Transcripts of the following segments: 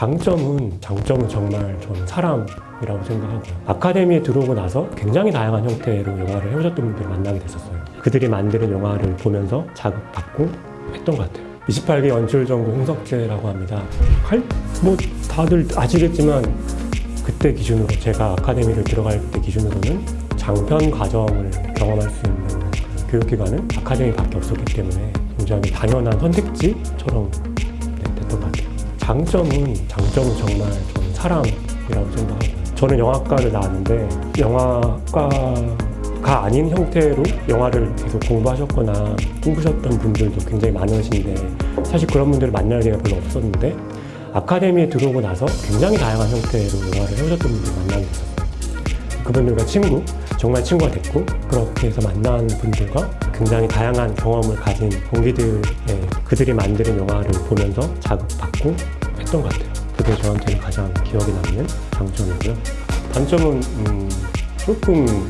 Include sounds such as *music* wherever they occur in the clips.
장점은 장점은 정말 저는 사람이라고 생각하고요. 아카데미에 들어오고 나서 굉장히 다양한 형태로 영화를 해오셨던 분들을 만나게 됐었어요. 그들이 만드는 영화를 보면서 자극받고 했던 것 같아요. 28기 연출 전공 홍석재라고 합니다. 할, 뭐 다들 아시겠지만 그때 기준으로 제가 아카데미를 들어갈 때 기준으로는 장편 과정을 경험할 수 있는 그 교육기관은 아카데미밖에 없었기 때문에 굉장히 당연한 선택지처럼 네, 됐던 것 같아요. 장점은 장점은 정말 저는 사람이라고 생각하고요. 저는 영화과를 나왔는데 영화과가 아닌 형태로 영화를 계속 공부하셨거나 꿈꾸셨던 분들도 굉장히 많으신데 사실 그런 분들을 만날 기회가 별로 없었는데 아카데미에 들어오고 나서 굉장히 다양한 형태로 영화를 해오셨던 분들을 만나게 됐었어요. 그분들과 친구, 정말 친구가 됐고 그렇게 해서 만난 분들과 굉장히 다양한 경험을 가진 동기들의 그들이 만드는 영화를 보면서 자극받고 했던 것 같아요. 그게 저한테는 가장 기억에 남는 장점이고요. 단점은 음, 조금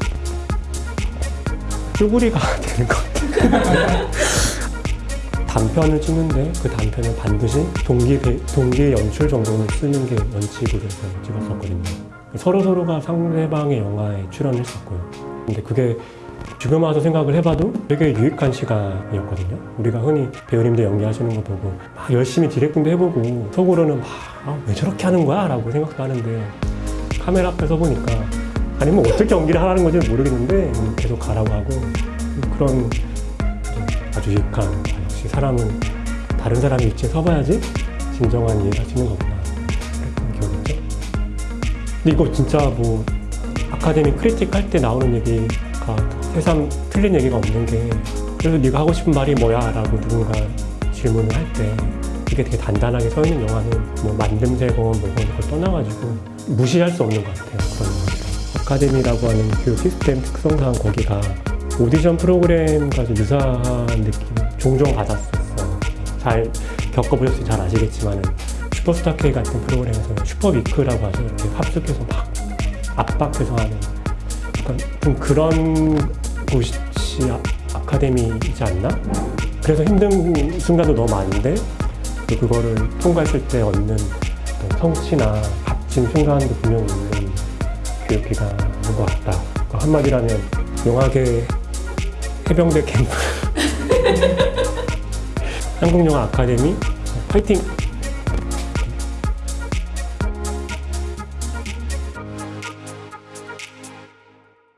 쭈구리가 *laughs* 되는 것 같아요. *laughs* 단편을 찍는데 그 단편을 반드시 동기, 배- 동기 연출 정도는 쓰는 게 원칙으로 해서 찍었었거든요. 서로 서로가 상대방의 영화에 출연했었고요. 근데 그게 지금 와서 생각을 해봐도 되게 유익한 시간이었거든요. 우리가 흔히 배우님들 연기하시는 거 보고 막 열심히 디렉팅도 해보고 속으로는 막 아, 왜 저렇게 하는 거야? 라고 생각도 하는데 카메라 앞에 서 보니까 아니 뭐 어떻게 연기를 하라는 건지 모르겠는데 계속 가라고 하고 그런 아주 유익한 아, 역시 사람은 다른 사람이 위치에 서봐야지 진정한 수 있는 거구나 그랬던 기억이 있죠 근데 이거 진짜 뭐 아카데미 크리틱 할 때 나오는 얘기 가 새삼 틀린 얘기가 없는 게 그래서 네가 하고 싶은 말이 뭐야? 라고 누군가 질문을 할때 그게 되게 단단하게 서 있는 영화는 뭐 만듦새건 뭐건 그걸 떠나가지고 무시할 수 없는 것 같아요 그런 영화들 아카데미라고 하는 그 시스템 특성상 거기가 오디션 프로그램과 좀 유사한 느낌 종종 받았었어요. 잘 겪어보셨으면 잘 아시겠지만은 슈퍼스타 K 같은 프로그램에서는 슈퍼위크라고 하죠. 이렇게 합숙해서 막 압박해서 하는 좀 그런 곳이 아- 아카데미이지 않나? 그래서 힘든 순간도 너무 많은데 또 그거를 통과했을 때 얻는 성취나 값진 순간도 분명히 있는 교육기관인 것 같다. 그 한마디라면 영화계 해병대 캠프 *laughs* 한국영화 아카데미 파이팅!